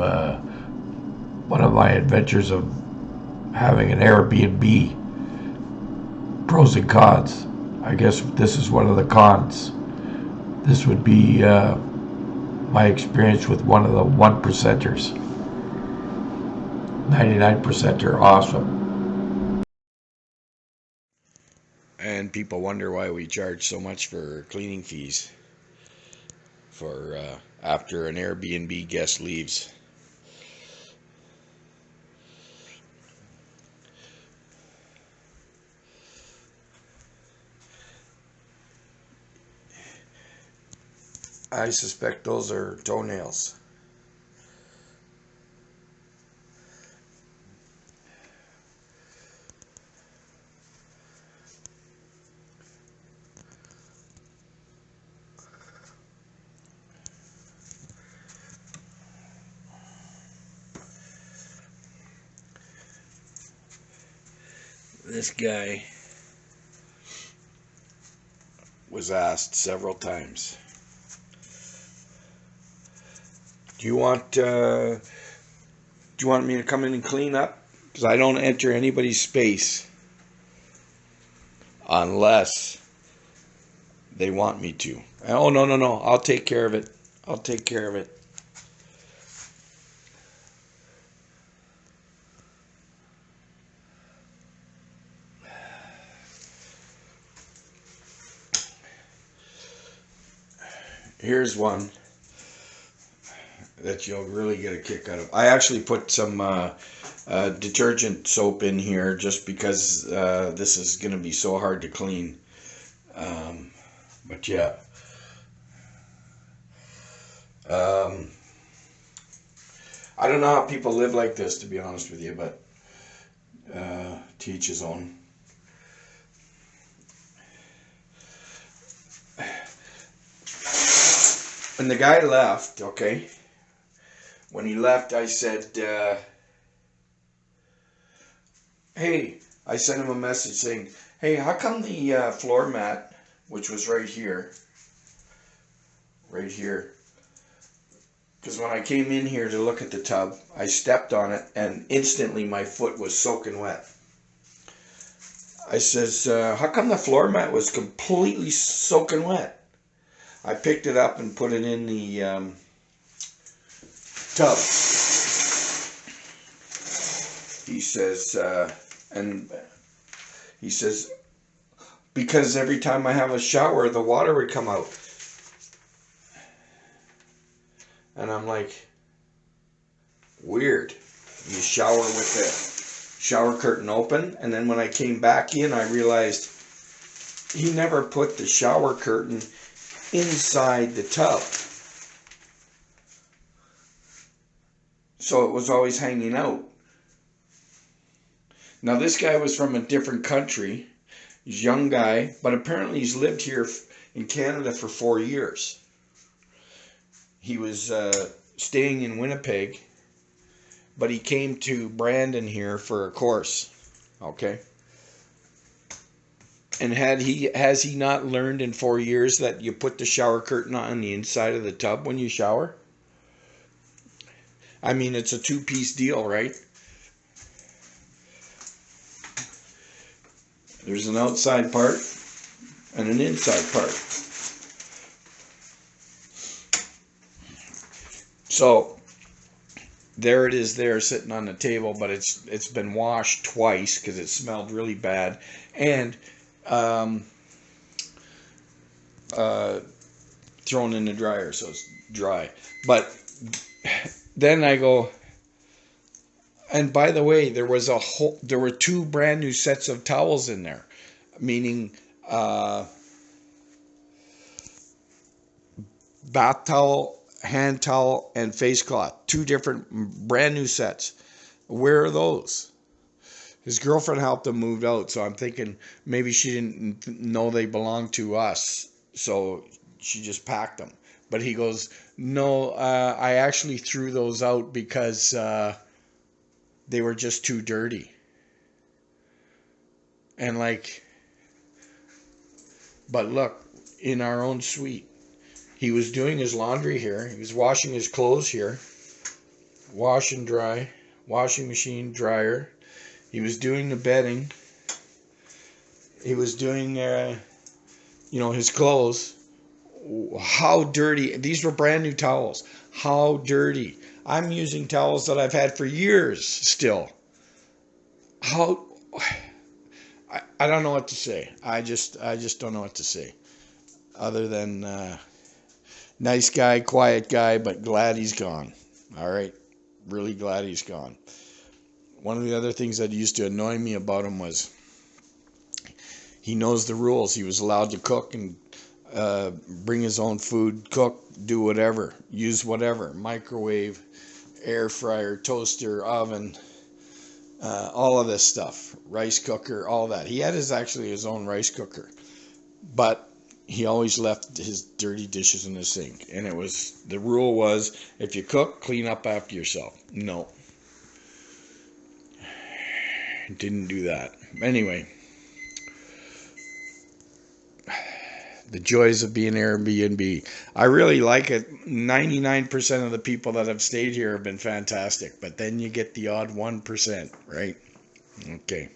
uh, one of my adventures of having an Airbnb. Pros and cons. I guess this is one of the cons. This would be uh, my experience with one of the one percenters. 99% are awesome. And people wonder why we charge so much for cleaning fees for uh, after an Airbnb guest leaves. I suspect those are toenails. This guy was asked several times Do you want uh, do you want me to come in and clean up? Because I don't enter anybody's space unless they want me to. Oh no no no! I'll take care of it. I'll take care of it. Here's one that you'll really get a kick out of. I actually put some uh, uh, detergent soap in here just because uh, this is going to be so hard to clean. Um, but yeah. Um, I don't know how people live like this, to be honest with you, but uh, teach his own. When the guy left, okay, when he left, I said, uh, hey, I sent him a message saying, hey, how come the uh, floor mat, which was right here, right here, because when I came in here to look at the tub, I stepped on it and instantly my foot was soaking wet. I says, uh, how come the floor mat was completely soaking wet? I picked it up and put it in the um, tub. He says, uh, and he says, because every time I have a shower, the water would come out. And I'm like, weird. You shower with the shower curtain open, and then when I came back in, I realized he never put the shower curtain inside the tub. So it was always hanging out. Now this guy was from a different country. He's a young guy, but apparently he's lived here in Canada for four years. He was uh, staying in Winnipeg, but he came to Brandon here for a course. Okay. And had he has he not learned in four years that you put the shower curtain on the inside of the tub when you shower? I mean, it's a two-piece deal, right? There's an outside part and an inside part. So there it is there sitting on the table, but it's it's been washed twice because it smelled really bad. And um, uh, thrown in the dryer so it's dry. But then I go, and by the way, there was a whole, there were two brand new sets of towels in there, meaning uh, bath towel, hand towel, and face cloth. Two different brand new sets. Where are those? His girlfriend helped him move out, so I'm thinking maybe she didn't know they belonged to us, so she just packed them. But he goes, no, uh, I actually threw those out because uh, they were just too dirty. And like, but look, in our own suite, he was doing his laundry here. He was washing his clothes here wash and dry, washing machine, dryer. He was doing the bedding. He was doing, uh, you know, his clothes. How dirty! These were brand new towels. How dirty! I'm using towels that I've had for years still. How? I, I don't know what to say. I just I just don't know what to say, other than uh, nice guy, quiet guy, but glad he's gone. All right, really glad he's gone. One of the other things that used to annoy me about him was he knows the rules. He was allowed to cook and uh, bring his own food, cook, do whatever, use whatever, microwave, air fryer, toaster, oven, uh, all of this stuff, rice cooker, all that. He had his actually his own rice cooker, but he always left his dirty dishes in the sink. And it was the rule was if you cook, clean up after yourself. No, didn't do that. Anyway. The joys of being Airbnb. I really like it. 99% of the people that have stayed here have been fantastic, but then you get the odd 1%, right? Okay.